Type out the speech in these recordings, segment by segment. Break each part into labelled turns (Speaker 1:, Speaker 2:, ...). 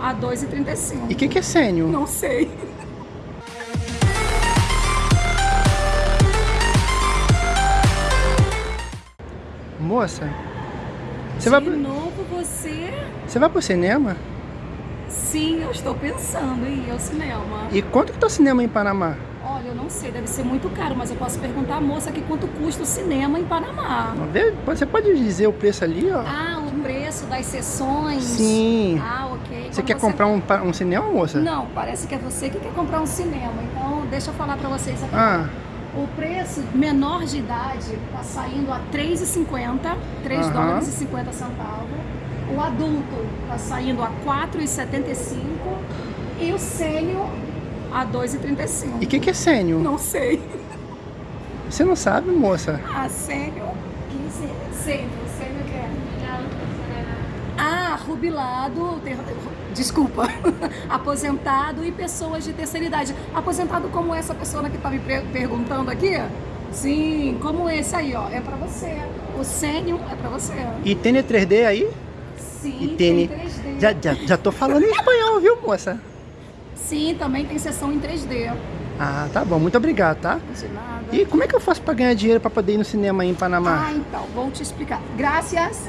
Speaker 1: a 2,35.
Speaker 2: E o que, que é sênior?
Speaker 1: Não sei.
Speaker 2: Moça, você
Speaker 1: De
Speaker 2: vai, pro-
Speaker 1: novo você?
Speaker 2: você vai pro cinema?
Speaker 1: Sim, eu estou pensando em ir ao cinema.
Speaker 2: E quanto que tá o cinema em Panamá?
Speaker 1: Olha, eu não sei, deve ser muito caro, mas eu posso perguntar à moça aqui quanto custa o cinema em Panamá.
Speaker 2: Você pode dizer o preço ali, ó?
Speaker 1: Ah, preço das sessões?
Speaker 2: Sim.
Speaker 1: Ah, ok.
Speaker 2: Você
Speaker 1: Quando
Speaker 2: quer comprar um, um cinema, moça?
Speaker 1: Não, parece que é você que quer comprar um cinema. Então, deixa eu falar pra vocês aqui.
Speaker 2: Ah,
Speaker 1: O preço menor de idade tá saindo a 3,50, 3
Speaker 2: Aham.
Speaker 1: dólares e 50 centavos. O adulto tá saindo a 4,75 e o sênior a 2,35.
Speaker 2: e o que, que é sênior?
Speaker 1: Não sei.
Speaker 2: Você não sabe, moça?
Speaker 1: Ah, sênior? Que é? Ah, rubilado, ter- desculpa, aposentado e pessoas de terceira idade. Aposentado como essa pessoa que tá me perguntando aqui? Sim, como esse aí, ó, é pra você. O sênior é pra você.
Speaker 2: E tem 3D aí?
Speaker 1: Sim,
Speaker 2: E
Speaker 1: tem
Speaker 2: tem...
Speaker 1: 3D.
Speaker 2: Já, já, já tô falando em espanhol, viu, moça?
Speaker 1: Sim, também tem sessão em 3D.
Speaker 2: Ah, tá bom. Muito obrigado, tá?
Speaker 1: De nada.
Speaker 2: E como é que eu faço pra ganhar dinheiro pra poder ir no cinema aí em Panamá?
Speaker 1: Ah, então, vou te explicar. Graças.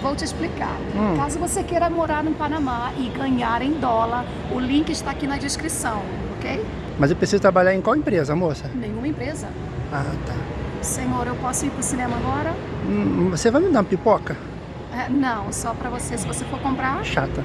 Speaker 1: Vou te explicar.
Speaker 2: Hum.
Speaker 1: Caso você queira morar no Panamá e ganhar em dólar, o link está aqui na descrição, ok?
Speaker 2: Mas eu preciso trabalhar em qual empresa, moça?
Speaker 1: Nenhuma empresa.
Speaker 2: Ah, tá.
Speaker 1: Senhor, eu posso ir pro cinema agora?
Speaker 2: Hum, Você vai me dar uma pipoca?
Speaker 1: É, não, só pra você, se você for comprar.
Speaker 2: Chata.